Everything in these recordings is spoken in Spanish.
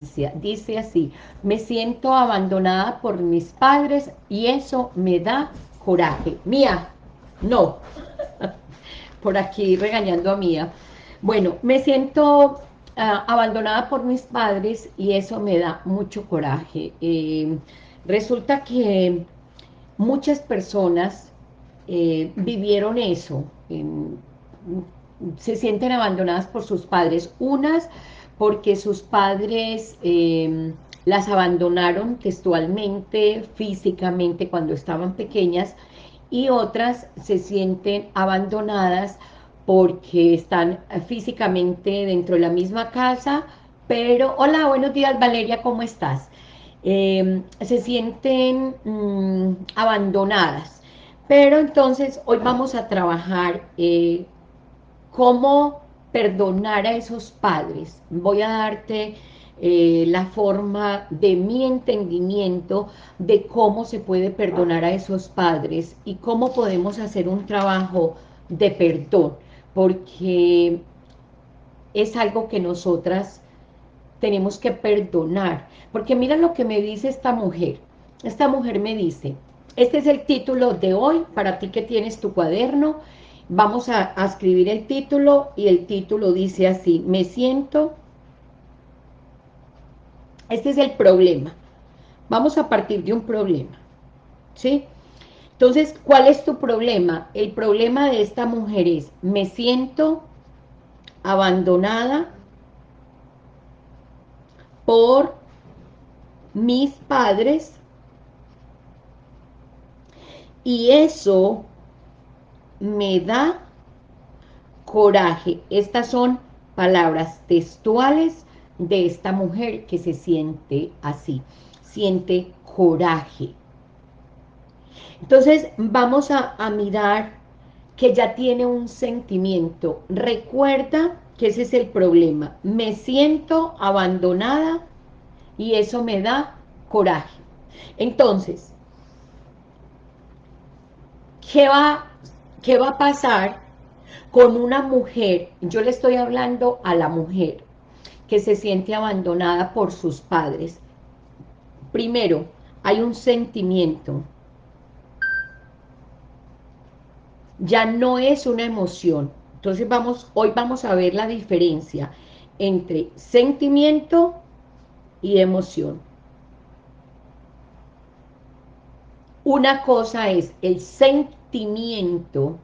Dice así, me siento abandonada por mis padres y eso me da coraje. Mía, no. por aquí regañando a Mía. Bueno, me siento ah, abandonada por mis padres y eso me da mucho coraje. Eh, resulta que muchas personas eh, vivieron eso, se sienten abandonadas por sus padres. Unas porque sus padres em, las abandonaron textualmente, físicamente cuando estaban pequeñas, y otras se sienten abandonadas porque están físicamente dentro de la misma casa, pero, hola, buenos días Valeria, ¿cómo estás? Em, se sienten mm, abandonadas, pero entonces hoy vamos a trabajar eh, cómo perdonar a esos padres. Voy a darte eh, la forma de mi entendimiento de cómo se puede perdonar a esos padres y cómo podemos hacer un trabajo de perdón, porque es algo que nosotras tenemos que perdonar. Porque mira lo que me dice esta mujer. Esta mujer me dice, este es el título de hoy, para ti que tienes tu cuaderno, Vamos a, escribir el título y el título dice así, me siento, este es el problema, vamos a partir de un problema, ¿sí? Entonces, ¿cuál es tu problema? El problema de esta mujer es, me siento abandonada por mis padres y eso me da coraje. Estas son palabras textuales de esta mujer que se siente así, siente coraje. Entonces vamos a, mirar que ya tiene un sentimiento. Recuerda que ese es el problema. Me siento abandonada y eso me da coraje. Entonces, ¿qué va ¿Qué va a pasar con una mujer? Yo le estoy hablando a la mujer que se siente abandonada por sus padres. Primero, hay un sentimiento. Ya no es una emoción. Entonces vamos, hoy vamos a ver la diferencia entre sentimiento y emoción. Una cosa es el sentimiento sentimiento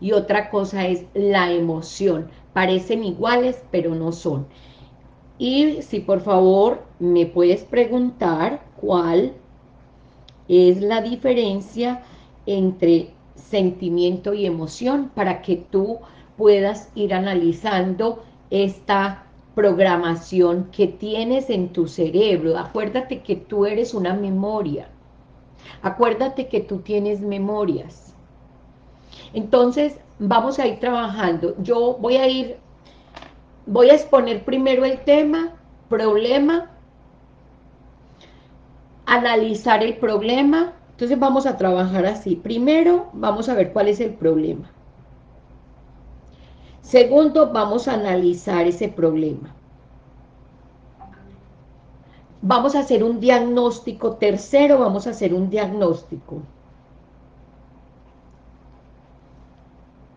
y otra cosa es la emoción. Parecen iguales, pero no son. Y si por favor me puedes preguntar cuál es la diferencia entre sentimiento y emoción para que tú puedas ir analizando esta programación que tienes en tu cerebro. Acuérdate que tú eres una memoria. Acuérdate que tú tienes memorias. Entonces, vamos a ir trabajando. Yo voy a ir, voy a exponer primero el tema, problema, analizar el problema. Entonces vamos a trabajar así. Primero, vamos a ver cuál es el problema. Segundo, vamos a analizar ese problema vamos a hacer un diagnóstico, tercero vamos a hacer un diagnóstico.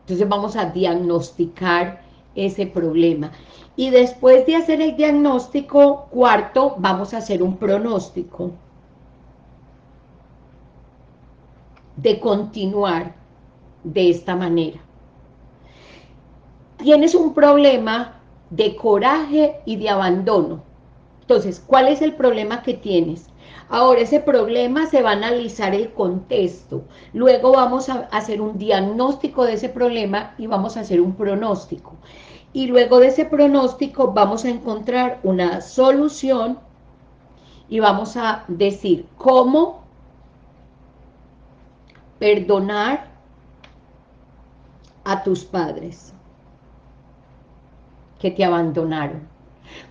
Entonces vamos a diagnosticar ese problema. Y después de hacer el diagnóstico, cuarto, vamos a hacer un pronóstico de continuar de esta manera. Tienes un problema de coraje y de abandono entonces, ¿cuál es el problema que tienes? Ahora, ese problema se va a analizar el contexto. Luego vamos a hacer un diagnóstico de ese problema y vamos a hacer un pronóstico. Y luego de ese pronóstico vamos a encontrar una solución y vamos a decir cómo perdonar a tus padres que te abandonaron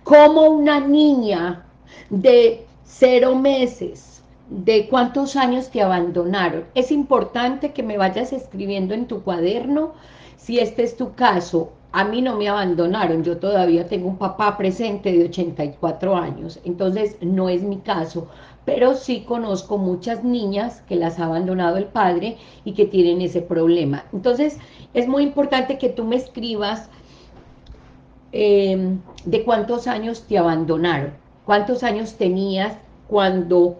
como una niña de cero meses, de cuántos años te abandonaron. Es importante que me vayas escribiendo en tu cuaderno, si este es tu caso, a mí no me abandonaron, yo todavía tengo un papá presente de 84 años, entonces no es mi caso, pero sí conozco muchas niñas que las ha abandonado el padre y que tienen ese problema. Entonces, es muy importante que tú me escribas em, de cuántos años te abandonaron, cuántos años tenías cuando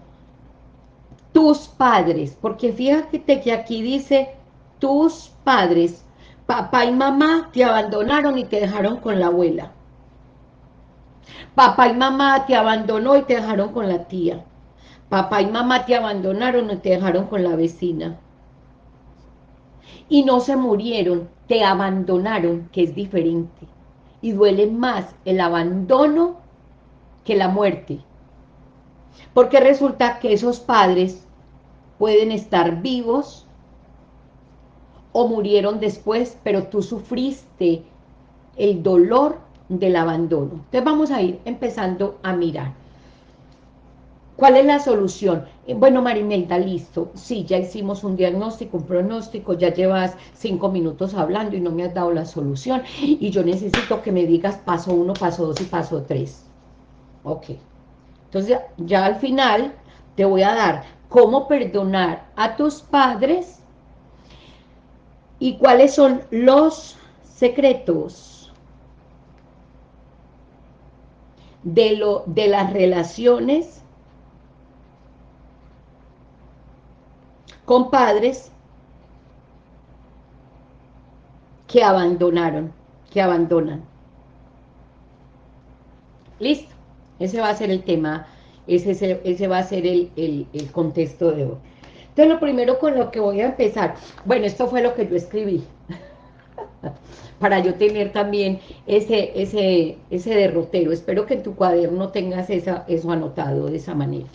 tus padres, porque fíjate que aquí dice tus padres, papá y mamá te abandonaron y te dejaron con la abuela. Papá y mamá te abandonó y te dejaron con la tía. Papá y mamá te abandonaron y te dejaron con la vecina. Y no se murieron, te abandonaron, que es diferente. Y duele más el abandono que la muerte. Porque resulta que esos padres pueden estar vivos o murieron después, pero tú sufriste el dolor del abandono. Entonces vamos a ir empezando a mirar. ¿Cuál es la solución? Eh, bueno, Marimelda, listo. Sí, ya hicimos un diagnóstico, un pronóstico, ya llevas cinco minutos hablando y no me has dado la solución. Y yo necesito que me digas paso uno, paso dos y paso tres. Ok. Entonces, ya al final te voy a dar cómo perdonar a tus padres y cuáles son los secretos de, lo, de las relaciones con padres que abandonaron, que abandonan. Listo, ese va a ser el tema, ese, ese va a ser el, el contexto de hoy. Entonces lo primero con lo que voy a empezar, bueno, esto fue lo que yo escribí, para yo tener también ese, ese, ese derrotero. Espero que en tu cuaderno tengas esa, eso anotado de esa manera.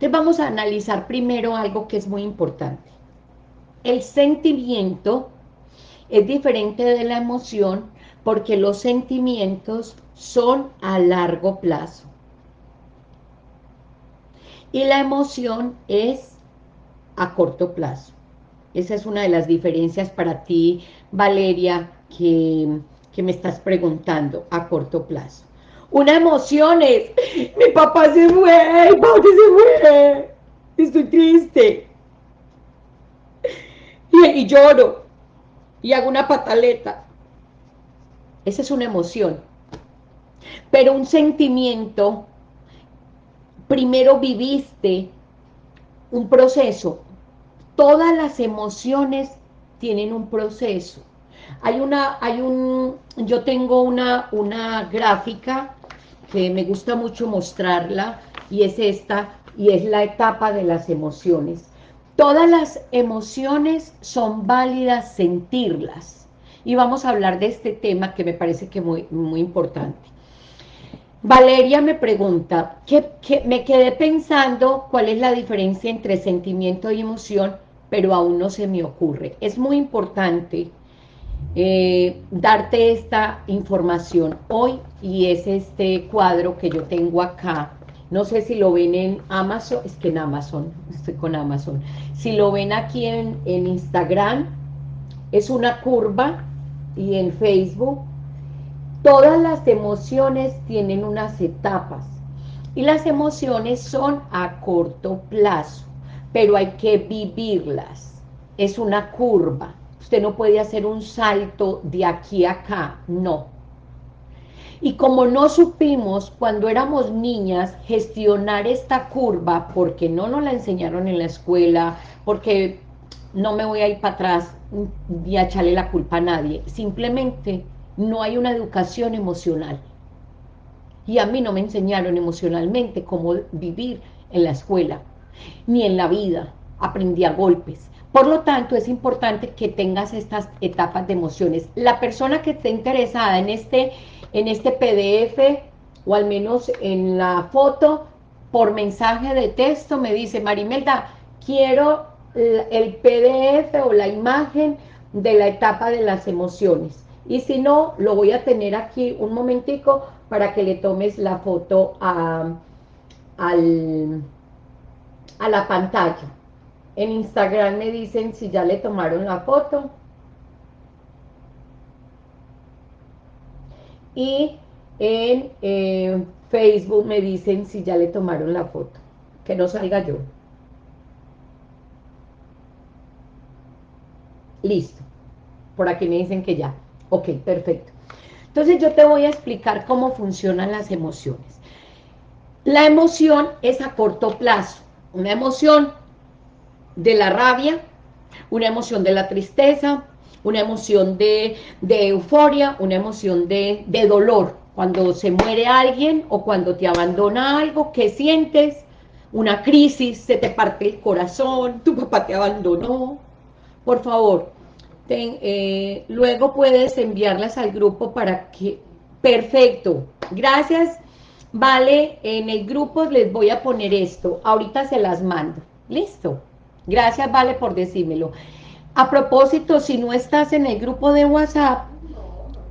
Entonces vamos a analizar primero algo que es muy importante. El sentimiento es diferente de la emoción porque los sentimientos son a largo plazo. Y la emoción es a corto plazo. Esa es una de las diferencias para ti, Valeria, que, que me estás preguntando, a corto plazo. Una emoción es, mi papá se fue, mi papá se fue, estoy triste. Y, lloro, y hago una pataleta. Esa es una emoción. Pero un sentimiento, primero viviste un proceso. Todas las emociones tienen un proceso. Hay una, hay un, yo tengo una, una gráfica que me gusta mucho mostrarla, y es esta, y es la etapa de las emociones. Todas las emociones son válidas sentirlas, y vamos a hablar de este tema que me parece que muy, muy importante. Valeria me pregunta, que, que me quedé pensando cuál es la diferencia entre sentimiento y emoción, pero aún no se me ocurre. Es muy importante eh, darte esta información hoy y es este cuadro que yo tengo acá. No sé si lo ven en Amazon, es que en Amazon, estoy con Amazon. Si lo ven aquí en, en Instagram, es una curva y en Facebook. Todas las emociones tienen unas etapas y las emociones son a corto plazo, pero hay que vivirlas. Es una curva Usted no puede hacer un salto de aquí a acá, no. Y como no supimos cuando éramos niñas gestionar esta curva, porque no nos la enseñaron en la escuela, porque no me voy a ir para atrás y a echarle la culpa a nadie, simplemente no hay una educación emocional. Y a mí no me enseñaron emocionalmente cómo vivir en la escuela, ni en la vida, aprendí a golpes. Por lo tanto, es importante que tengas estas etapas de emociones. La persona que esté interesada en este, en este PDF, o al menos en la foto, por mensaje de texto, me dice, Marimelda, quiero el PDF o la imagen de la etapa de las emociones. Y si no, lo voy a tener aquí un momentico para que le tomes la foto a, a la pantalla. En Instagram me dicen si ya le tomaron la foto. y en eh, Facebook me dicen si ya le tomaron la foto, que no salga yo. Listo. Por aquí me dicen que ya. Ok, perfecto. Entonces yo te voy a explicar cómo funcionan las emociones. La emoción es a corto plazo. Una emoción de la rabia, una emoción de la tristeza, una emoción de, euforia, una emoción de, de dolor. Cuando se muere alguien o cuando te abandona algo, ¿qué sientes? Una crisis, se te parte el corazón, tu papá te abandonó. Por favor, eh, luego puedes enviarlas al grupo para que... Perfecto, gracias. Vale, en el grupo les voy a poner esto. Ahorita se las mando. Listo. Gracias, Vale, por decírmelo. A propósito, si no estás en el grupo de WhatsApp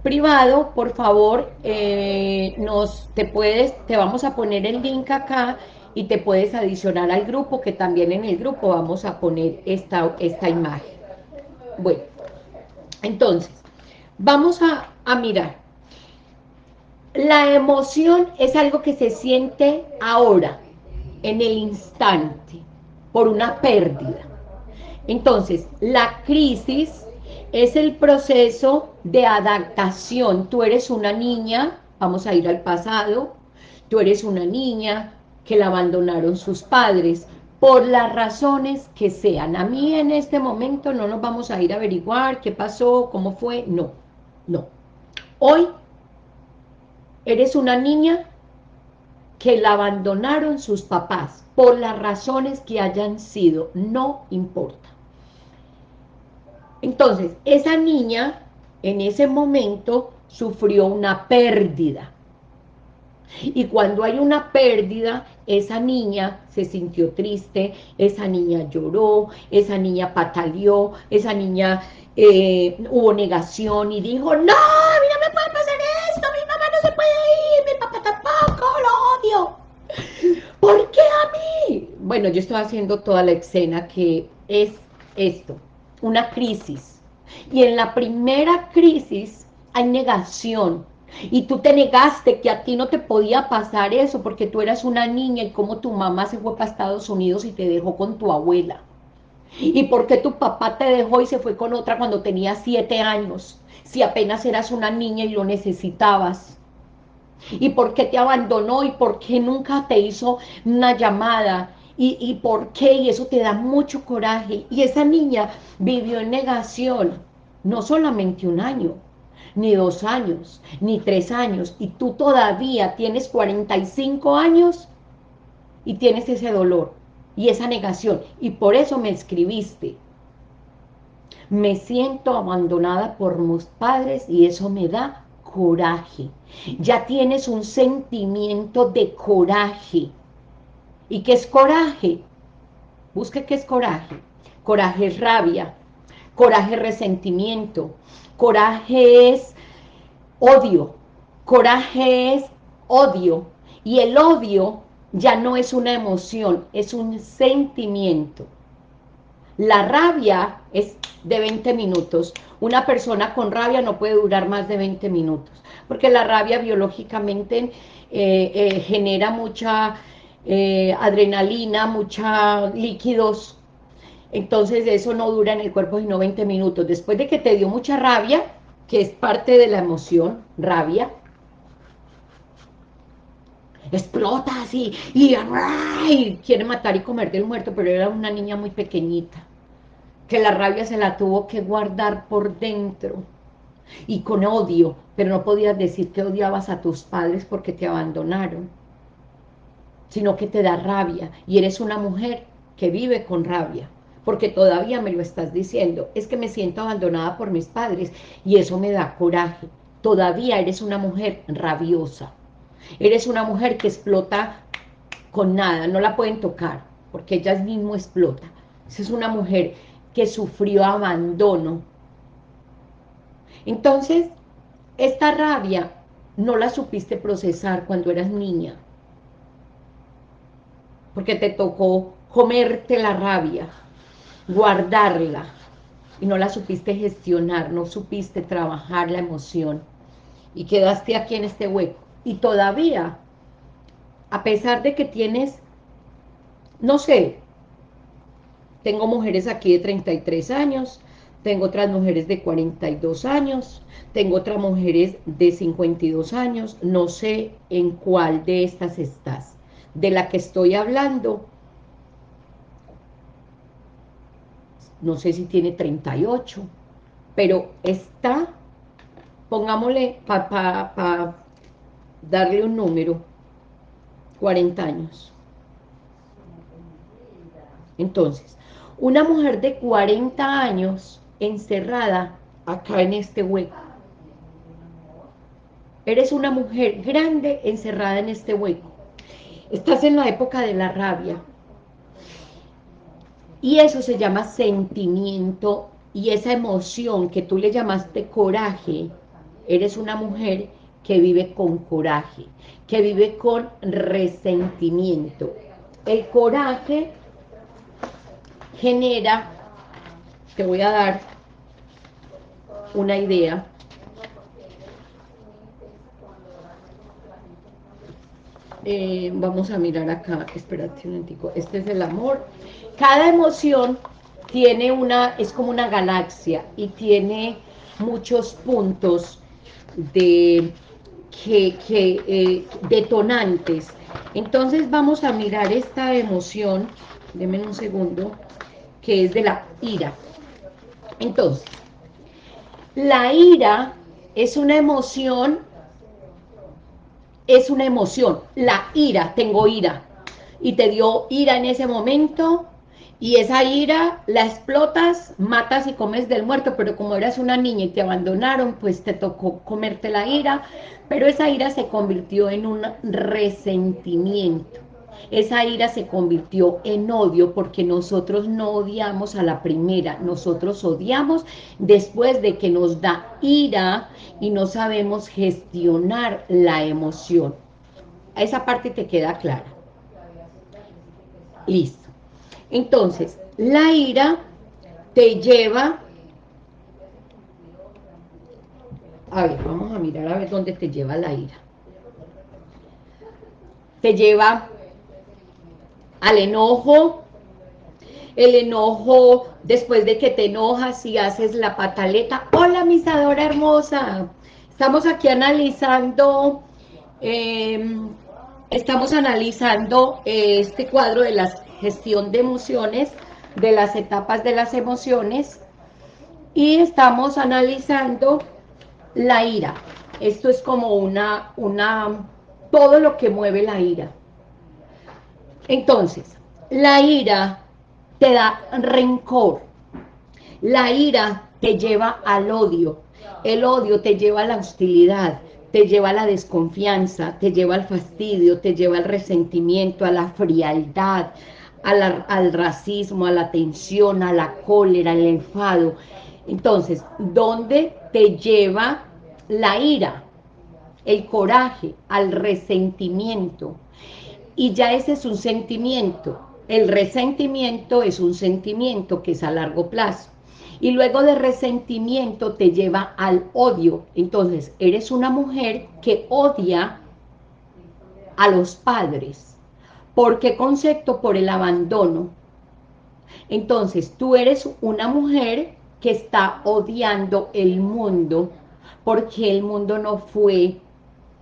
privado, por favor, eh, nos, te puedes, te vamos a poner el link acá y te puedes adicionar al grupo, que también en el grupo vamos a poner esta, esta imagen. Bueno, entonces, vamos a, a mirar. La emoción es algo que se siente ahora, en el instante, por una pérdida. Entonces, la crisis es el proceso de adaptación. Tú eres una niña, vamos a ir al pasado, tú eres una niña que la abandonaron sus padres, por las razones que sean. A mí en este momento no nos vamos a ir a averiguar qué pasó, cómo fue, no, no. Hoy eres una niña que la abandonaron sus papás, por las razones que hayan sido, no importa. Entonces, esa niña en ese momento sufrió una pérdida, y cuando hay una pérdida, esa niña se sintió triste, esa niña lloró, esa niña pataleó, esa niña eh, hubo negación y dijo, no, Bueno, yo estoy haciendo toda la escena que es esto, una crisis. Y en la primera crisis hay negación, y tú te negaste que a ti no te podía pasar eso porque tú eras una niña y como tu mamá se fue para Estados Unidos y te dejó con tu abuela. Y porque tu papá te dejó y se fue con otra cuando tenía siete años, si apenas eras una niña y lo necesitabas. Y por qué te abandonó y por qué nunca te hizo una llamada y, por qué, y eso te da mucho coraje. Y esa niña vivió en negación, no solamente un año, ni dos años, ni tres años, y tú todavía tienes 45 años y tienes ese dolor y esa negación, y por eso me escribiste. Me siento abandonada por mis padres y eso me da coraje. Ya tienes un sentimiento de coraje. ¿Y qué es coraje? Busque qué es coraje. Coraje es rabia, coraje es resentimiento, Coraje es odio. Coraje es odio. Y el odio ya no es una emoción, es un sentimiento. La rabia es de 20 minutos. Una persona con rabia no puede durar más de 20 minutos, porque la rabia biológicamente eh, eh, genera mucha eh, adrenalina, mucha líquidos. Entonces eso no dura en el cuerpo sino 20 minutos. Después de que te dio mucha rabia, que es parte de la emoción, rabia, explota así, y, quiere matar y comer del muerto, pero era una niña muy pequeñita, que la rabia se la tuvo que guardar por dentro, y con odio, pero no podías decir que odiabas a tus padres porque te abandonaron, sino que te da rabia, y eres una mujer que vive con rabia. Porque todavía me lo estás diciendo, es que me siento abandonada por mis padres. Y eso me da coraje. Todavía eres una mujer rabiosa, eres una mujer que explota con nada, no la pueden tocar, porque ella mismo explota. Es una mujer que sufrió abandono. Entonces, esta rabia no la supiste procesar cuando eras niña, porque te tocó comerte la rabia, guardarla y no la supiste gestionar, no supiste trabajar la emoción y quedaste aquí en este hueco. Y todavía, a pesar de que tienes, no sé, tengo mujeres aquí de 33 años, tengo otras mujeres de 42 años, tengo otras mujeres de 52 años, no sé en cuál de estas estás. De la que estoy hablando, no sé si tiene 38, pero está, pongámosle, para darle un número, 40 años. Entonces, una mujer de 40 años encerrada acá en este hueco. Eres una mujer grande encerrada en este hueco. Estás en la época de la rabia. Y eso se llama sentimiento y esa emoción que tú le llamaste coraje, eres una mujer que vive con coraje, que vive con resentimiento. El coraje genera, te voy a dar una idea, eh, vamos a mirar acá, espérate un momentico, este es el amor, cada emoción tiene una, es como una galaxia y tiene muchos puntos de que, eh, detonantes. Entonces vamos a mirar esta emoción, denme un segundo, que es de la ira. Entonces, la ira es una emoción, es una emoción, la ira, tengo ira, y te dio ira en ese momento, y esa ira la explotas, matas y comes del muerto, pero como eras una niña y te abandonaron, pues te tocó comerte la ira, pero esa ira se convirtió en un resentimiento. Esa ira se convirtió en odio porque nosotros no odiamos a la primera, nosotros odiamos después de que nos da ira y no sabemos gestionar la emoción. Esa parte te queda clara. Listo. Entonces, la ira te lleva... A ver, vamos a mirar a ver dónde te lleva la ira. Te lleva al enojo, el enojo después de que te enojas y haces la pataleta. Hola, misadora hermosa. Estamos aquí analizando, em, estamos analizando este cuadro de las gestión de emociones, de las etapas de las emociones, y estamos analizando la ira. Esto es como una, una, todo lo que mueve la ira. Entonces, la ira te da rencor, la ira te lleva al odio, el odio te lleva a la hostilidad, te lleva a la desconfianza, te lleva al fastidio, te lleva al resentimiento, a la frialdad, al racismo, a la tensión, a la cólera, al enfado. Entonces, ¿dónde te lleva la ira? El coraje, al resentimiento. Y ya ese es un sentimiento. El resentimiento es un sentimiento que es a largo plazo. Y luego de resentimiento te lleva al odio. Entonces, eres una mujer que odia a los padres ¿Por qué concepto? Por el abandono. Entonces, tú eres una mujer que está odiando el mundo porque el mundo no fue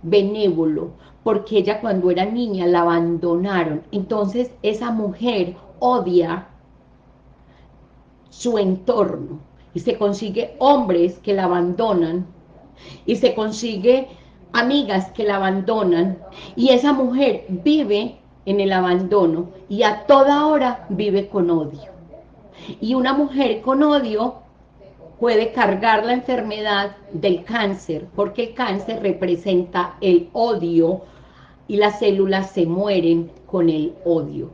benévolo, porque ella cuando era niña la abandonaron. Entonces, esa mujer odia su entorno y se consigue hombres que la abandonan y se consigue amigas que la abandonan y esa mujer vive en el abandono y a toda hora vive con odio. Y una mujer con odio puede cargar la enfermedad del cáncer, porque el cáncer representa el odio y las células se mueren con el odio.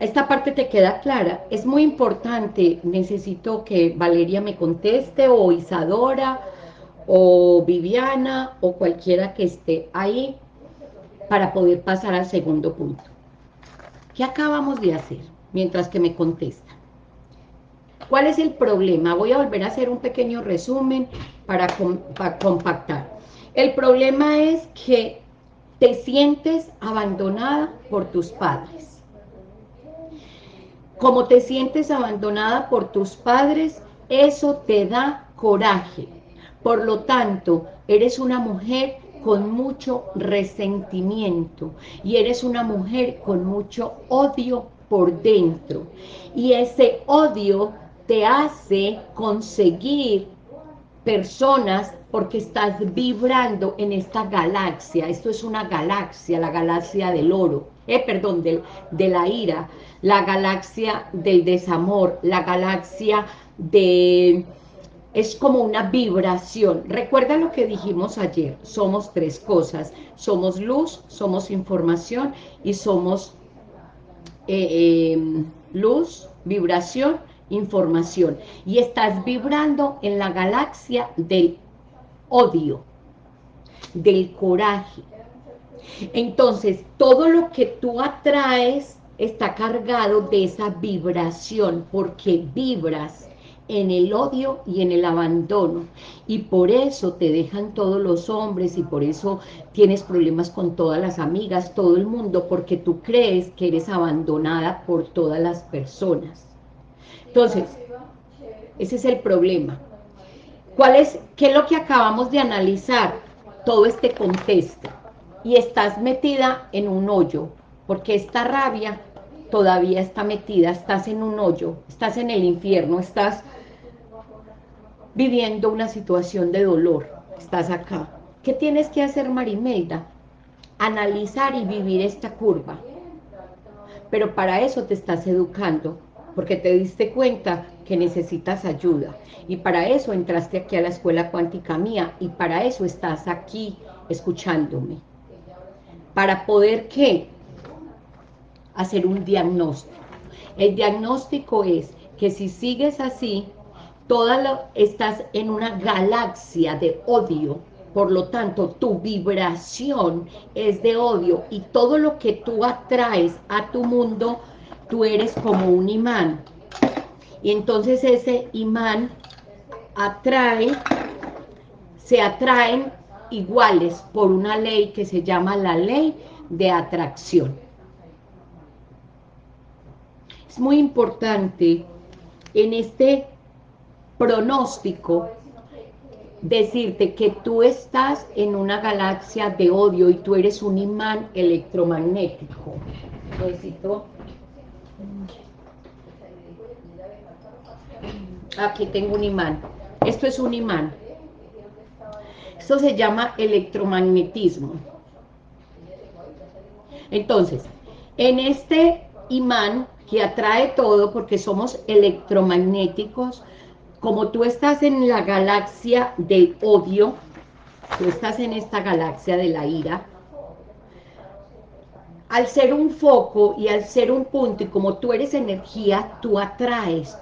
Esta parte te queda clara. Es muy importante, necesito que Valeria me conteste, o Isadora, o Viviana, o cualquiera que esté ahí, para poder pasar al segundo punto. ¿Qué acabamos de hacer? Mientras que me contestan. ¿Cuál es el problema? Voy a volver a hacer un pequeño resumen para, para compactar. El problema es que te sientes abandonada por tus padres. Como te sientes abandonada por tus padres, eso te da coraje. Por lo tanto, eres una mujer con mucho resentimiento y eres una mujer con mucho odio por dentro. Y ese odio te hace conseguir personas porque estás vibrando en esta galaxia. Esto es una galaxia, la galaxia del oro, eh, perdón, del, de la ira, la galaxia del desamor, la galaxia de es como una vibración. Recuerda lo que dijimos ayer, somos tres cosas, somos luz, somos información y somos eh, em, luz, vibración, información. Y estás vibrando en la galaxia del odio, del coraje. Entonces, todo lo que tú atraes está cargado de esa vibración, porque vibras en el odio y en el abandono. Y por eso te dejan todos los hombres y por eso tienes problemas con todas las amigas, todo el mundo, porque tú crees que eres abandonada por todas las personas. Entonces, ese es el problema. ¿Cuál es, ¿Qué es lo que acabamos de analizar? Todo este contexto. Y estás metida en un hoyo, porque esta rabia todavía está metida, estás en un hoyo, estás en el infierno, estás viviendo una situación de dolor, estás acá. ¿Qué tienes que hacer, Marimelda? Analizar y vivir esta curva. Pero para eso te estás educando, porque te diste cuenta que necesitas ayuda. Y para eso entraste aquí a la Escuela Cuántica Mía, y para eso estás aquí escuchándome. Para poder, ¿qué? Hacer un diagnóstico. El diagnóstico es que si sigues así, toda lo, estás en una galaxia de odio, por lo tanto, tu vibración es de odio y todo lo que tú atraes a tu mundo, tú eres como un imán. Y entonces ese imán atrae, se atraen iguales por una ley que se llama la ley de atracción. Es muy importante en este pronóstico decirte que tú estás en una galaxia de odio y tú eres un imán electromagnético. Aquí tengo un imán. Esto es un imán. Esto se llama electromagnetismo. Entonces, en este imán que atrae todo, porque somos electromagnéticos, como tú estás en la galaxia del odio, tú estás en esta galaxia de la ira, al ser un foco y al ser un punto, y como tú eres energía, tú atraes,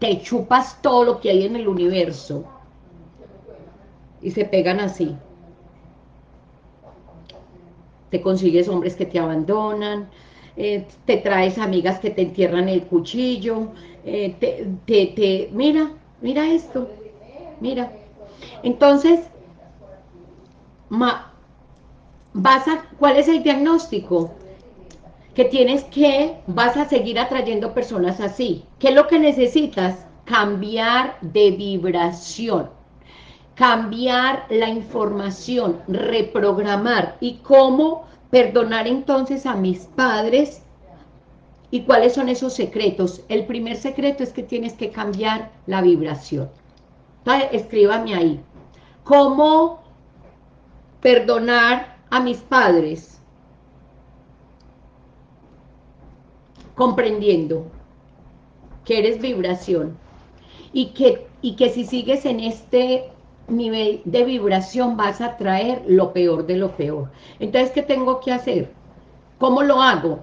te chupas todo lo que hay en el universo, y se pegan así. Te consigues hombres que te abandonan, eh, te traes amigas que te entierran el cuchillo, eh, te, te, mira, mira esto, mira. Entonces, ¿cuál es el diagnóstico? Que tienes que, vas a seguir atrayendo personas así. ¿Qué es lo que necesitas? Cambiar de vibración, cambiar la información, reprogramar. ¿Y cómo perdonar entonces a mis padres ¿Y cuáles son esos secretos? El primer secreto es que tienes que cambiar la vibración. Entonces, escríbame ahí. ¿Cómo perdonar a mis padres? Comprendiendo que eres vibración y que, y que si sigues en este nivel de vibración vas a traer lo peor de lo peor. Entonces, ¿qué tengo que hacer? ¿Cómo lo hago?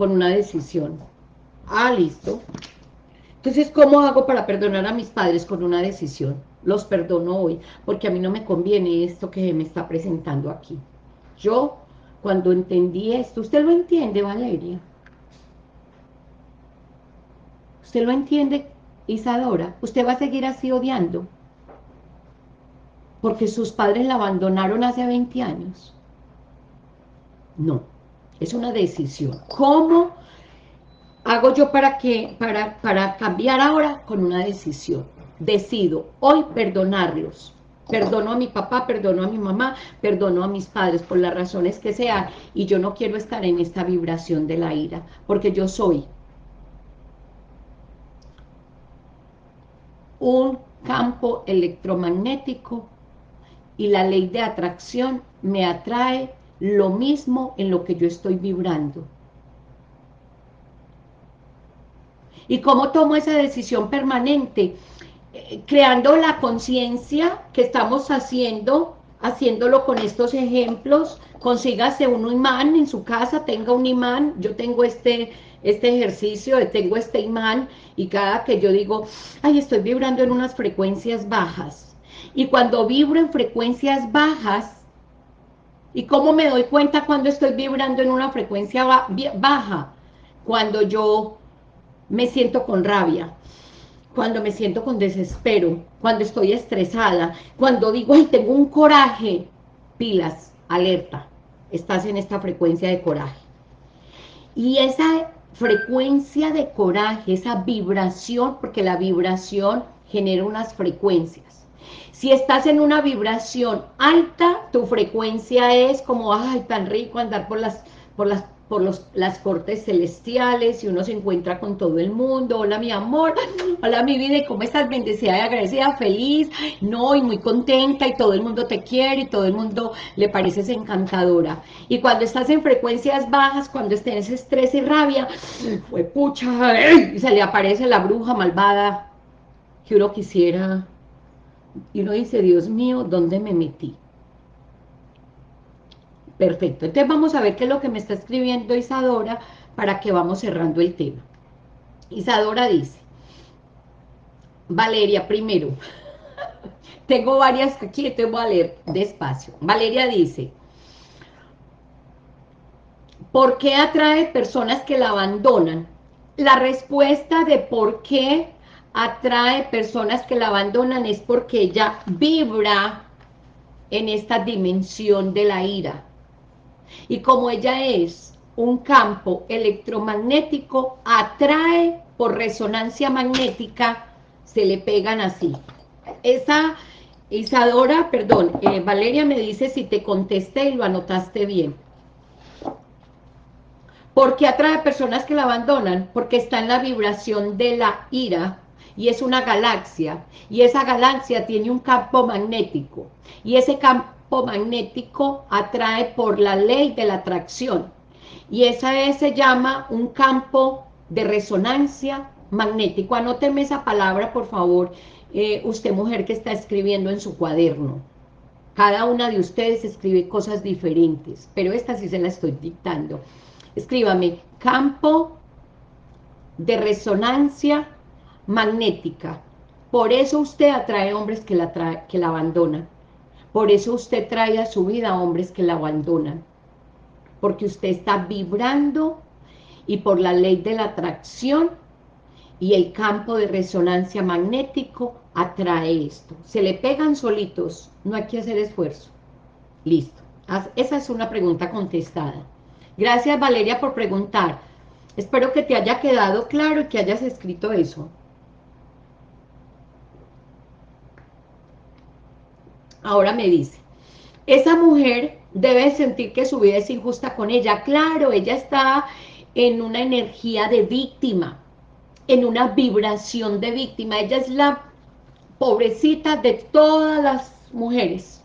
con una decisión. Ah, listo. Entonces, ¿cómo hago para perdonar a mis padres con una decisión? Los perdono hoy, porque a mí no me conviene esto que me está presentando aquí. Yo, cuando entendí esto, ¿usted lo entiende, Valeria? ¿Usted lo entiende? Isadora, usted va a seguir así odiando, porque sus padres la abandonaron hace 20 años. No, es una decisión. ¿Cómo hago yo para, que, para, para cambiar ahora? Con una decisión. Decido hoy perdonarlos. Perdono a mi papá, perdono a mi mamá, perdono a mis padres por las razones que sean. Y yo no quiero estar en esta vibración de la ira, porque yo soy un campo electromagnético y la ley de atracción me atrae lo mismo en lo que yo estoy vibrando. ¿Y cómo tomo esa decisión permanente? Eh, creando la conciencia que estamos haciendo, haciéndolo con estos ejemplos, consígase un imán en su casa, tenga un imán, yo tengo este, este ejercicio, tengo este imán, y cada que yo digo, ay, estoy vibrando en unas frecuencias bajas, y cuando vibro en frecuencias bajas, ¿Y cómo me doy cuenta cuando estoy vibrando en una frecuencia baja? Cuando yo me siento con rabia, cuando me siento con desespero, cuando estoy estresada, cuando digo, ay, tengo un coraje, pilas, alerta, estás en esta frecuencia de coraje. Y esa frecuencia de coraje, esa vibración, porque la vibración genera unas frecuencias, si estás en una vibración alta, tu frecuencia es como, ay, tan rico andar por las, por las, por los, las cortes celestiales y uno se encuentra con todo el mundo. Hola, mi amor. Hola, mi vida. ¿Y cómo estás? Bendecida y agradecida, feliz. No, y muy contenta y todo el mundo te quiere y todo el mundo le pareces encantadora. Y cuando estás en frecuencias bajas, cuando estés estrés y rabia, fue pucha, y se le aparece la bruja malvada que uno quisiera y uno dice, Dios mío, ¿dónde me metí? Perfecto, entonces vamos a ver qué es lo que me está escribiendo Isadora para que vamos cerrando el tema. Isadora dice, Valeria, primero, tengo varias aquí, te voy a leer despacio. Valeria dice, ¿por qué atrae personas que la abandonan? La respuesta de por qué atrae personas que la abandonan es porque ella vibra en esta dimensión de la ira. Y como ella es un campo electromagnético, atrae por resonancia magnética, se le pegan así. Esa Isadora, perdón, eh, Valeria me dice si te contesté y lo anotaste bien. ¿Por qué atrae personas que la abandonan? Porque está en la vibración de la ira, y es una galaxia, y esa galaxia tiene un campo magnético, y ese campo magnético atrae por la ley de la atracción, y esa se llama un campo de resonancia magnético. Anóteme esa palabra, por favor, eh, usted mujer que está escribiendo en su cuaderno. Cada una de ustedes escribe cosas diferentes, pero esta sí se la estoy dictando. Escríbame, campo de resonancia magnética. Por eso usted atrae hombres que la, que la abandonan. Por eso usted trae a su vida hombres que la abandonan. Porque usted está vibrando y por la ley de la atracción y el campo de resonancia magnético atrae esto. Se le pegan solitos, no hay que hacer esfuerzo. Listo. Esa es una pregunta contestada. Gracias Valeria por preguntar. Espero que te haya quedado claro y que hayas escrito eso. Ahora me dice, esa mujer debe sentir que su vida es injusta con ella. Claro, ella está en una energía de víctima, en una vibración de víctima. Ella es la pobrecita de todas las mujeres.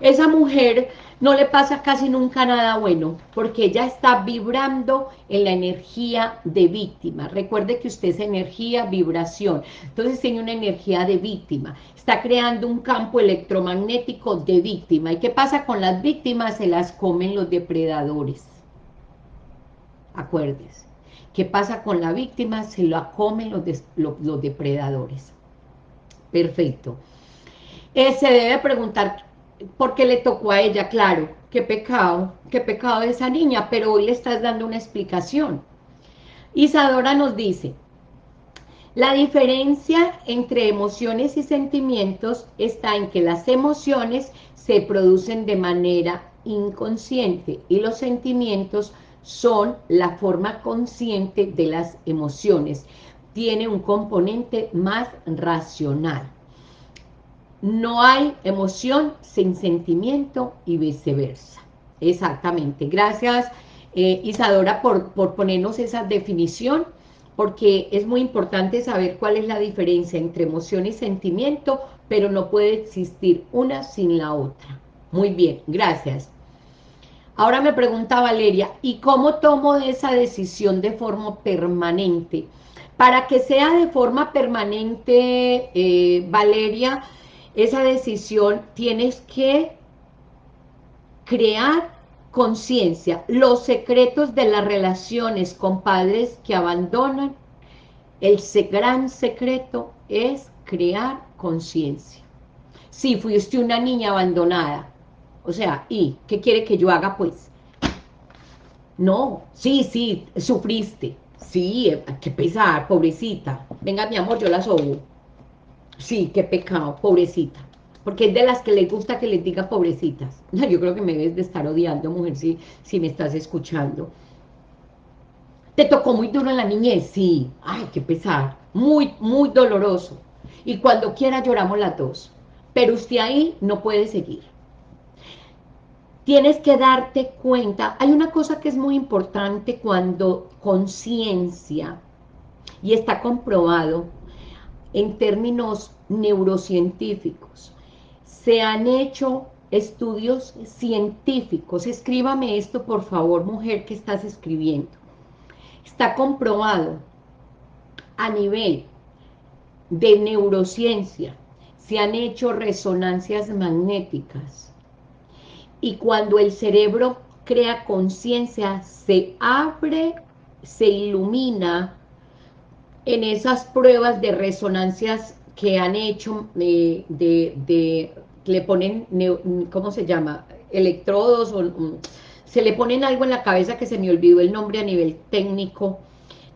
Esa mujer no le pasa casi nunca nada bueno, porque ella está vibrando en la energía de víctima. Recuerde que usted es energía, vibración, entonces tiene una energía de víctima, está creando un campo electromagnético de víctima. ¿Y qué pasa con las víctimas? Se las comen los depredadores. Acuérdese. ¿Qué pasa con la víctima? Se la comen los, depredadores. Perfecto. Eh, se debe preguntar porque le tocó a ella, claro, qué pecado, qué pecado de esa niña, pero hoy le estás dando una explicación. Isadora nos dice, La diferencia entre emociones y sentimientos está en que las emociones se producen de manera inconsciente y los sentimientos son la forma consciente de las emociones. Tiene un componente más racional. No hay emoción sin sentimiento y viceversa. Exactamente. Gracias, eh, Isadora, por, por ponernos esa definición, porque es muy importante saber cuál es la diferencia entre emoción y sentimiento, pero no puede existir una sin la otra. Muy bien, gracias. Ahora me pregunta Valeria, ¿y cómo tomo esa decisión de forma permanente? Para que sea de forma permanente, eh, Valeria, esa decisión tienes que crear conciencia. Los secretos de las relaciones con padres que abandonan, el gran secreto es crear conciencia. Si fuiste una niña abandonada, o sea, ¿y qué quiere que yo haga pues? No, sí, sí, sufriste. Sí, eh, qué pesar, pobrecita. Venga, mi amor, yo la sobo. Sí, qué pecado, pobrecita. Porque es de las que les gusta que les diga pobrecitas. Yo creo que me debes de estar odiando, mujer, si, si me estás escuchando. ¿Te tocó muy duro en la niñez? Sí. Ay, qué pesar. Muy, muy doloroso. Y cuando quiera lloramos las dos. Pero usted ahí no puede seguir tienes que darte cuenta, hay una cosa que es muy importante cuando conciencia, y está comprobado en términos neurocientíficos, se han hecho estudios científicos, escríbame esto por favor, mujer que estás escribiendo, está comprobado a nivel de neurociencia, se han hecho resonancias magnéticas, y cuando el cerebro crea conciencia, se abre, se ilumina en esas pruebas de resonancias que han hecho, eh, de, le ponen, ¿cómo se llama? Electrodos, o, se le ponen algo en la cabeza que se me olvidó el nombre a nivel técnico,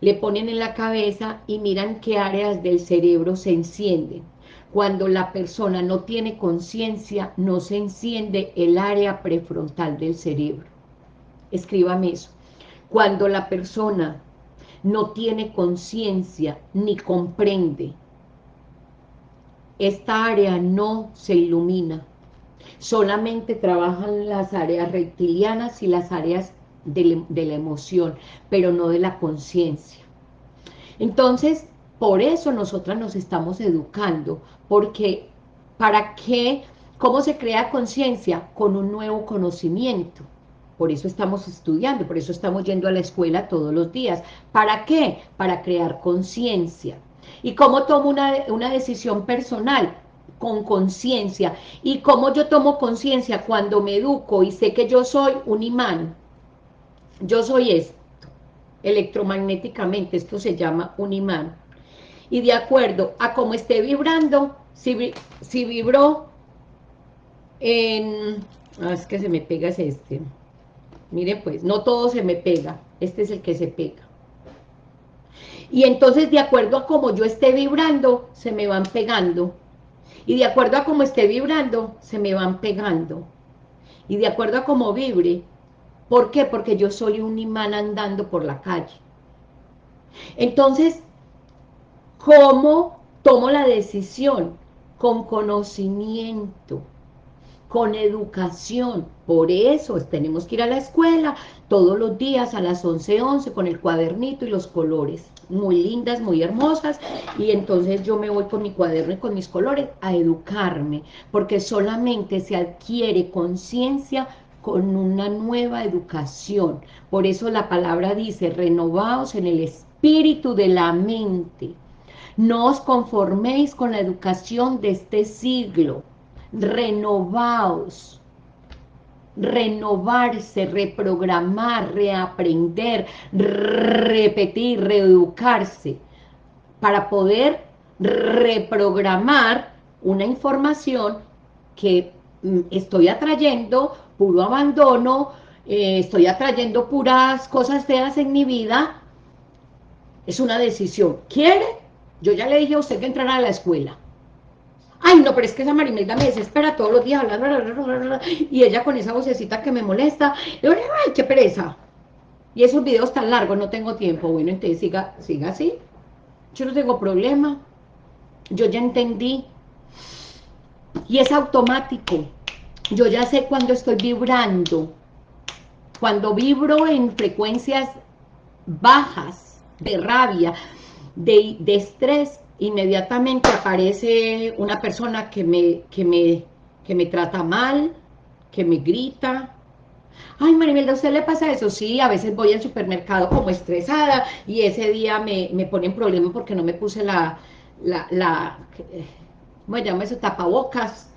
le ponen en la cabeza y miran qué áreas del cerebro se encienden. Cuando la persona no tiene conciencia, no se enciende el área prefrontal del cerebro. Escríbame eso. Cuando la persona no tiene conciencia ni comprende, esta área no se ilumina. Solamente trabajan las áreas reptilianas y las áreas de, la emoción, pero no de la conciencia. Entonces, por eso nosotras nos estamos educando, porque ¿para qué? ¿Cómo se crea conciencia? Con un nuevo conocimiento. Por eso estamos estudiando, por eso estamos yendo a la escuela todos los días. ¿Para qué? Para crear conciencia. ¿Y cómo tomo una, una decisión personal? Con conciencia. ¿Y cómo yo tomo conciencia? Cuando me educo y sé que yo soy un imán. Yo soy esto. Electromagnéticamente, esto se llama un imán y de acuerdo a cómo esté vibrando, si, si vibró en... Ah, es que se me pega es este. Mire pues, no todo se me pega, este es el que se pega. Y entonces de acuerdo a cómo yo esté vibrando, se me van pegando. Y de acuerdo a cómo esté vibrando, se me van pegando. Y de acuerdo a cómo vibre, ¿por qué? Porque yo soy un imán andando por la calle. Entonces, ¿Cómo tomo la decisión? Con conocimiento, con educación. Por eso tenemos que ir a la escuela todos los días a las 11:11 11, con el cuadernito y los colores. Muy lindas, muy hermosas. Y entonces yo me voy con mi cuaderno y con mis colores a educarme. Porque solamente se adquiere conciencia con una nueva educación. Por eso la palabra dice, renovaos en el espíritu de la mente. No os conforméis con la educación de este siglo. Renovaos. Renovarse, reprogramar, reaprender, repetir, reeducarse. Para poder reprogramar una información que mm, estoy atrayendo puro abandono, eh, estoy atrayendo puras cosas feas en mi vida, es una decisión. ¿Quiere Yo ya le dije a usted que entrara a la escuela. Ay, no, pero es que esa Marimelda me desespera todos los días, y ella con esa vocecita que me molesta, ay, qué pereza. Y esos videos tan largos, no tengo tiempo. Bueno, entonces siga, siga así. Yo no tengo problema. Yo ya entendí. Y es automático. Yo ya sé cuando estoy vibrando. Cuando vibro en frecuencias bajas de rabia, de, de estrés, inmediatamente aparece una persona que me, que, me, que me trata mal, que me grita. Ay, Marimelda, ¿a usted le pasa eso? Sí, a veces voy al supermercado como estresada y ese día me, me ponen problema porque no me puse la, la, la ¿cómo se llama eso? Tapabocas,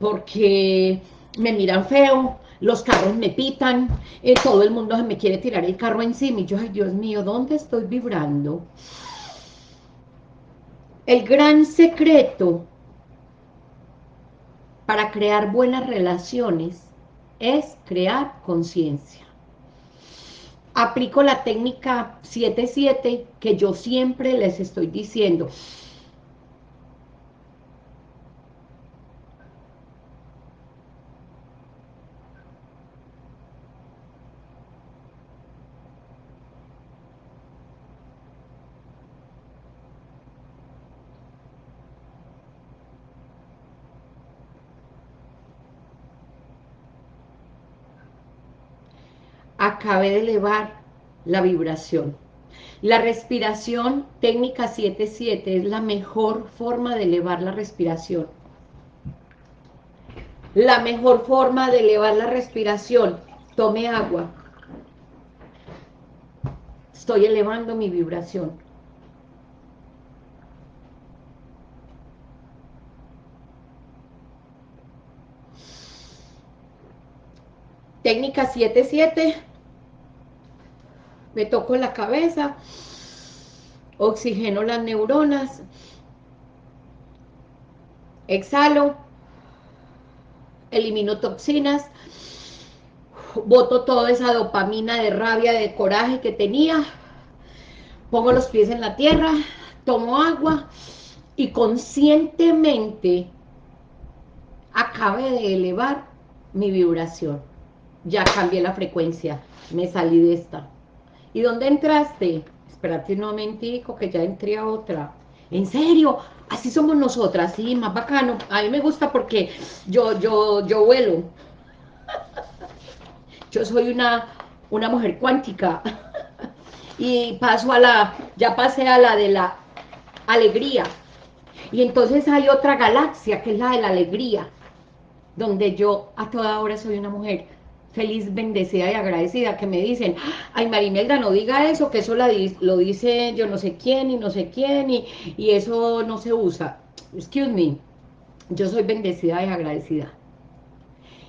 porque me miran feo, los carros me pitan, eh, todo el mundo me quiere tirar el carro encima y yo, ay Dios mío, ¿dónde estoy vibrando? El gran secreto para crear buenas relaciones es crear conciencia. Aplico la técnica 7-7 que yo siempre les estoy diciendo. Acabé de elevar la vibración. La respiración técnica 7-7 es la mejor forma de elevar la respiración. La mejor forma de elevar la respiración, tome agua. Estoy elevando mi vibración. Técnica 7-7 me toco la cabeza, oxigeno las neuronas, exhalo, elimino toxinas, boto toda esa dopamina de rabia, de coraje que tenía, pongo los pies en la tierra, tomo agua y conscientemente acabe de elevar mi vibración. Ya cambié la frecuencia, me salí de esta. ¿Y dónde entraste? Espérate un momentico que ya entré a otra. ¿En serio? Así somos nosotras, sí, más bacano. A mí me gusta porque yo, yo, yo vuelo. Yo soy una, una mujer cuántica. Y paso a la, ya pasé a la de la alegría. Y entonces hay otra galaxia que es la de la alegría, donde yo a toda hora soy una mujer feliz, bendecida y agradecida, que me dicen, ay Marimelda, no diga eso, que eso lo dice yo no sé quién y no sé quién, y, y eso no se usa. Excuse me, yo soy bendecida y agradecida.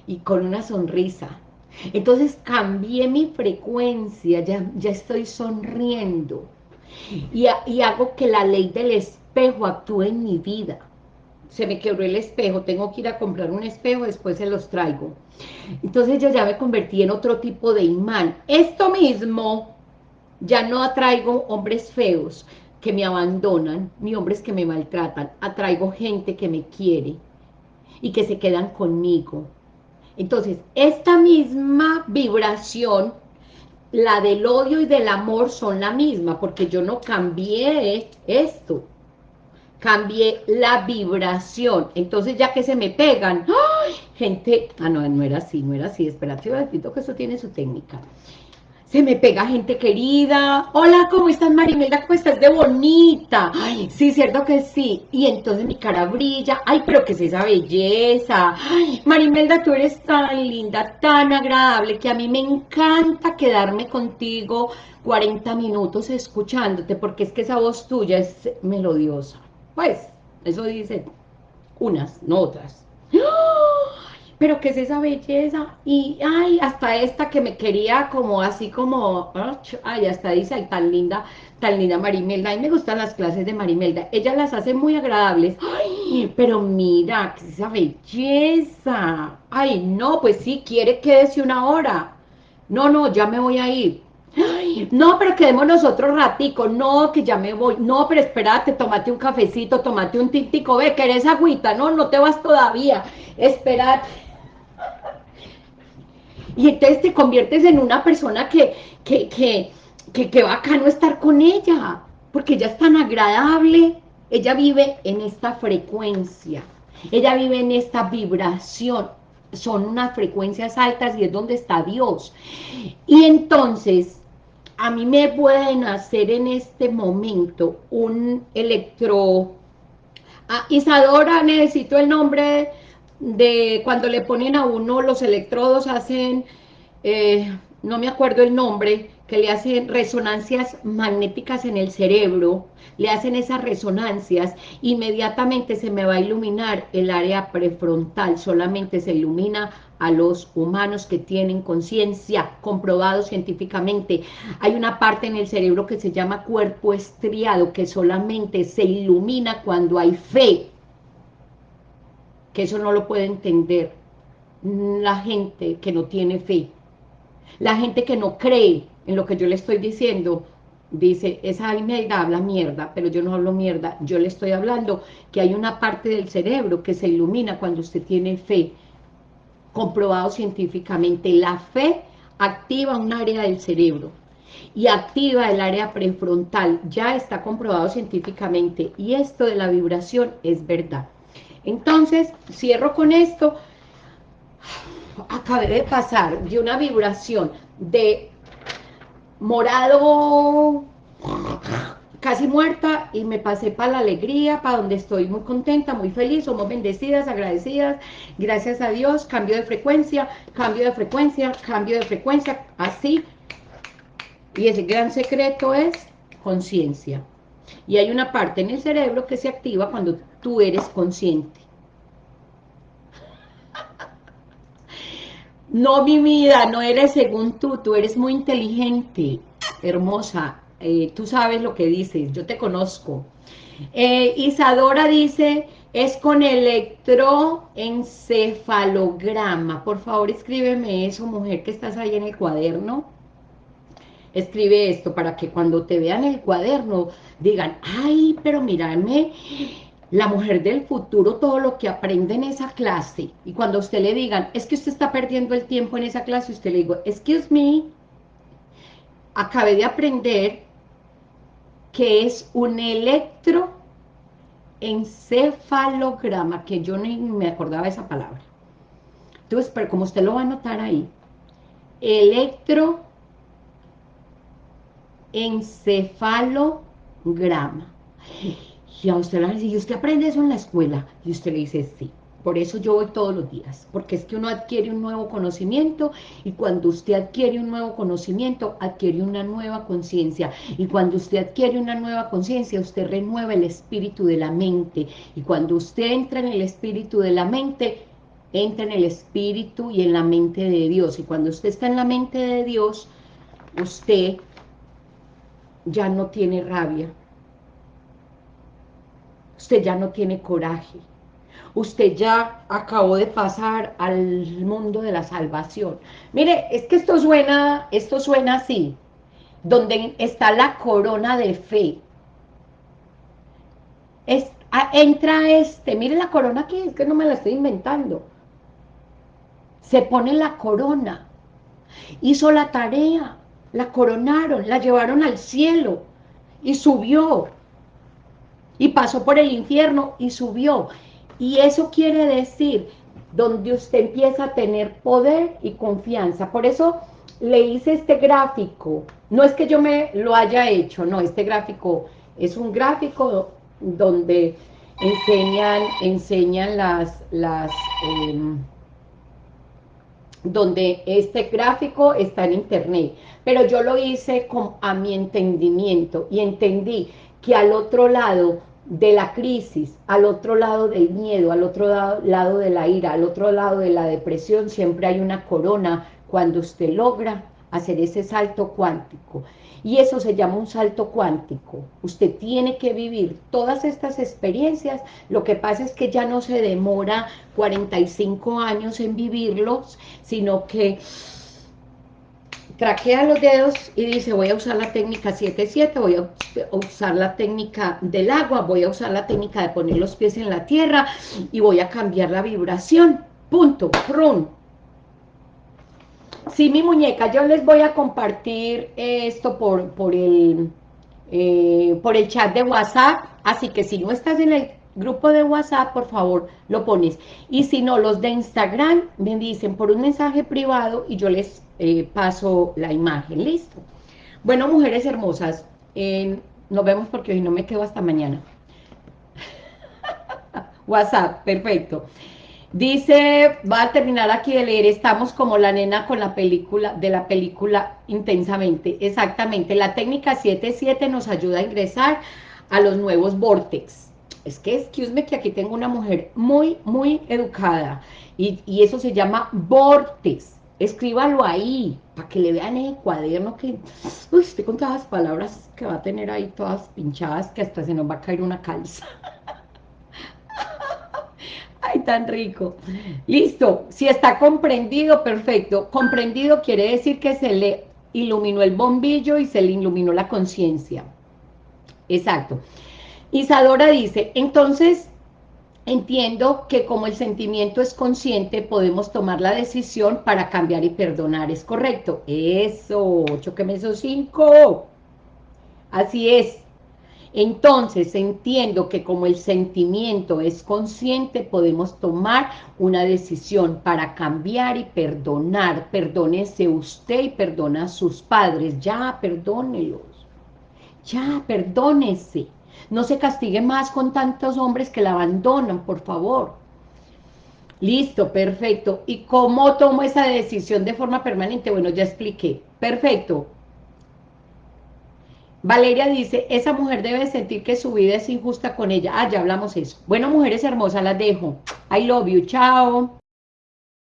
Y con una sonrisa. Entonces cambié mi frecuencia, ya, ya estoy sonriendo. Y, y hago que la ley del espejo actúe en mi vida se me quebró el espejo, tengo que ir a comprar un espejo, después se los traigo. Entonces yo ya me convertí en otro tipo de imán. Esto mismo, ya no atraigo hombres feos que me abandonan, ni hombres que me maltratan, atraigo gente que me quiere y que se quedan conmigo. Entonces, esta misma vibración, la del odio y del amor son la misma, porque yo no cambié esto cambié la vibración. Entonces, ya que se me pegan, ¡ay! gente, ah, no, no era así, no era así, espérate un que eso tiene su técnica. Se me pega gente querida, hola, ¿cómo estás Marimelda? ¿Cómo estás de bonita? Ay, sí, cierto que sí. Y entonces mi cara brilla, ay, pero ¿qué es esa belleza? Ay, Marimelda, tú eres tan linda, tan agradable, que a mí me encanta quedarme contigo 40 minutos escuchándote, porque es que esa voz tuya es melodiosa. Pues, eso dice unas, no otras. Pero qué es esa belleza, y ay, hasta esta que me quería como así como, ay, hasta dice, ay, tan linda, tan linda Marimelda, a mí me gustan las clases de Marimelda, ella las hace muy agradables, ay, pero mira, qué es esa belleza, ay, no, pues sí, quiere quédese una hora, no, no, ya me voy a ir, no, pero quedémonos otro ratico, no, que ya me voy, no, pero espérate, tomate un cafecito, tomate un tintico, ve, que eres agüita, no, no te vas todavía, espérate. Y entonces te conviertes en una persona que, que, que, que, que bacano estar con ella, porque ella es tan agradable, ella vive en esta frecuencia, ella vive en esta vibración, son unas frecuencias altas y es donde está Dios. Y entonces, a mí me pueden hacer en este momento un electro... Ah, Isadora, necesito el nombre de cuando le ponen a uno los electrodos, hacen, eh, no me acuerdo el nombre, que le hacen resonancias magnéticas en el cerebro, le hacen esas resonancias, inmediatamente se me va a iluminar el área prefrontal, solamente se ilumina a los humanos que tienen conciencia, comprobado científicamente. Hay una parte en el cerebro que se llama cuerpo estriado, que solamente se ilumina cuando hay fe, que eso no lo puede entender la gente que no tiene fe, la gente que no cree en lo que yo le estoy diciendo, dice, esa Almeida habla mierda, pero yo no hablo mierda, yo le estoy hablando que hay una parte del cerebro que se ilumina cuando usted tiene fe, comprobado científicamente, la fe activa un área del cerebro y activa el área prefrontal, ya está comprobado científicamente, y esto de la vibración es verdad. Entonces, cierro con esto, acabé de pasar de una vibración de morado, casi muerta, y me pasé para la alegría, para donde estoy muy contenta, muy feliz, somos bendecidas, agradecidas, gracias a Dios, cambio de frecuencia, cambio de frecuencia, cambio de frecuencia, así, y ese gran secreto es conciencia. Y hay una parte en el cerebro que se activa cuando tú eres consciente. No, mi vida, no eres según tú, tú eres muy inteligente, hermosa, eh, tú sabes lo que dices, yo te conozco. Eh, Isadora dice, es con electroencefalograma. Por favor, escríbeme eso, mujer, que estás ahí en el cuaderno. Escribe esto para que cuando te vean el cuaderno digan, ay, pero mírame, la mujer del futuro, todo lo que aprende en esa clase, y cuando usted le digan, es que usted está perdiendo el tiempo en esa clase, usted le digo, excuse me, acabé de aprender que es un electroencefalograma, que yo ni me acordaba esa palabra. Entonces, pero como usted lo va a notar ahí, electroencefalograma. Y a usted le dice, ¿y usted aprende eso en la escuela? Y usted le dice, sí. Por eso yo voy todos los días, porque es que uno adquiere un nuevo conocimiento y cuando usted adquiere un nuevo conocimiento, adquiere una nueva conciencia. Y cuando usted adquiere una nueva conciencia, usted renueva el espíritu de la mente. Y cuando usted entra en el espíritu de la mente, entra en el espíritu y en la mente de Dios. Y cuando usted está en la mente de Dios, usted ya no tiene rabia, usted ya no tiene coraje, usted ya acabó de pasar al mundo de la salvación. Mire, es que esto suena, esto suena así, donde está la corona de fe. Ah, entra este, mire la corona aquí, es que no me la estoy inventando. Se pone la corona, hizo la tarea, la coronaron, la llevaron al cielo y subió y pasó por el infierno y subió. Y eso quiere decir, donde usted empieza a tener poder y confianza. Por eso le hice este gráfico. No es que yo me lo haya hecho, no, este gráfico es un gráfico donde enseñan, enseñan las, las em, donde este gráfico está en internet, pero yo lo hice con, a mi entendimiento y entendí que al otro lado de la crisis, al otro lado del miedo, al otro lado, de la ira, al otro lado de la depresión, siempre hay una corona cuando usted logra hacer ese salto cuántico. Y eso se llama un salto cuántico. Usted tiene que vivir todas estas experiencias. Lo que pasa es que ya no se demora 45 años en vivirlos, sino que traquea los dedos y dice, voy a usar la técnica 7-7, voy a usar la técnica del agua, voy a usar la técnica de poner los pies en la tierra y voy a cambiar la vibración, punto, run. Sí, mi muñeca, yo les voy a compartir esto por, por, el, eh, por el chat de WhatsApp, así que si no estás en el grupo de WhatsApp, por favor, lo pones. Y si no, los de Instagram me dicen por un mensaje privado y yo les eh, paso la imagen, listo. Bueno, mujeres hermosas, nos vemos porque hoy no me quedo hasta mañana. WhatsApp, perfecto. Dice, va a terminar aquí de leer, estamos como la nena con la película, de la película intensamente, exactamente, la técnica 7.7 nos ayuda a ingresar a los nuevos vortex, es que, excuse me, que aquí tengo una mujer muy, muy educada, y, y eso se llama vortex, escríbalo ahí, para que le vean en el cuaderno que, uy, estoy con todas las palabras que va a tener ahí todas pinchadas, que hasta se nos va a caer una calza. Ay, tan rico. Listo, si está comprendido, perfecto. Comprendido quiere decir que se le iluminó el bombillo y se le iluminó la conciencia. Exacto. Isadora dice, entonces Entiendo que como el sentimiento es consciente, podemos tomar la decisión para cambiar y perdonar. ¿Es correcto? Eso, choqueme esos cinco. Así es. Entonces, entiendo que como el sentimiento es consciente, podemos tomar una decisión para cambiar y perdonar. Perdónese usted y perdona a sus padres. Ya, perdónelos. Ya, perdónese. No se castigue más con tantos hombres que la abandonan, por favor. Listo, perfecto. ¿Y cómo tomo esa decisión de forma permanente? Bueno, ya expliqué. Perfecto. Valeria dice, esa mujer debe sentir que su vida es injusta con ella. Ah, ya hablamos eso. Bueno, mujeres hermosas, las dejo. I love you, chao.